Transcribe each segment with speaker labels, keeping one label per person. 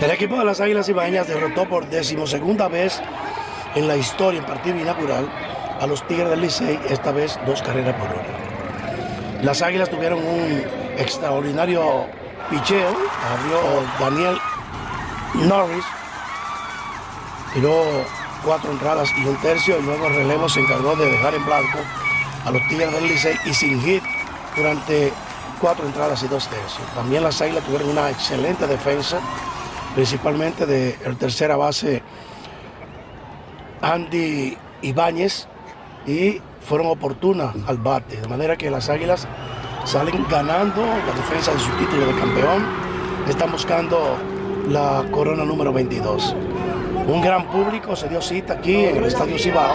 Speaker 1: El equipo de las Águilas Ibañas derrotó por decimosegunda vez en la historia en partido inaugural a los Tigres del Licey, esta vez dos carreras por hora. Las Águilas tuvieron un extraordinario picheo, abrió Daniel Norris, tiró cuatro entradas y un tercio y luego el relevo se encargó de dejar en blanco a los Tigres del Licey y sin hit durante cuatro entradas y dos tercios. También las Águilas tuvieron una excelente defensa, principalmente de el tercera base Andy Ibáñez y fueron oportunas al bate, de manera que las Águilas salen ganando la defensa de su título de campeón, están buscando la corona número 22. Un gran público se dio cita aquí en el Estadio Cibao,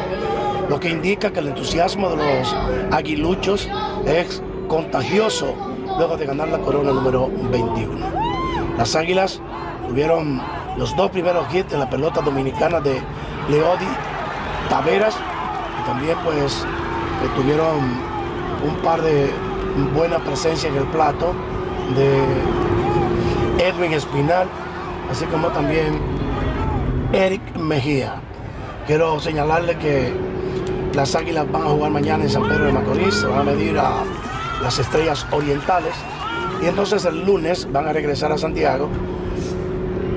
Speaker 1: lo que indica que el entusiasmo de los aguiluchos es contagioso luego de ganar la corona número 21. Las Águilas tuvieron los dos primeros hits en la pelota dominicana de Leodi Taveras. Y también pues tuvieron un par de buenas presencias en el plato de Edwin Espinal, así como también Eric Mejía. Quiero señalarle que las Águilas van a jugar mañana en San Pedro de Macorís, se van a medir a las estrellas orientales. Y entonces el lunes van a regresar a Santiago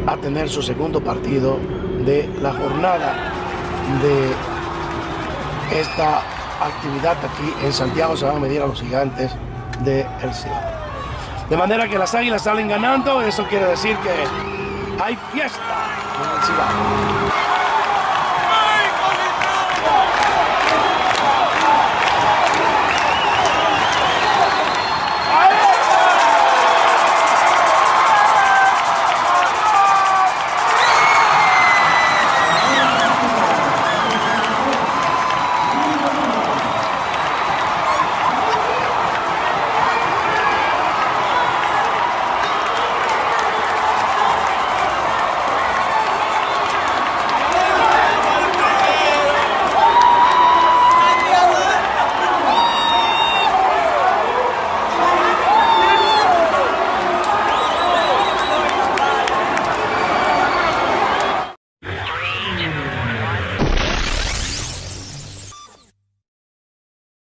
Speaker 1: a tener su segundo partido de la jornada de esta actividad aquí en Santiago. Se van a medir a los gigantes de El De manera que las águilas salen ganando, eso quiere decir que hay fiesta en el Cibao.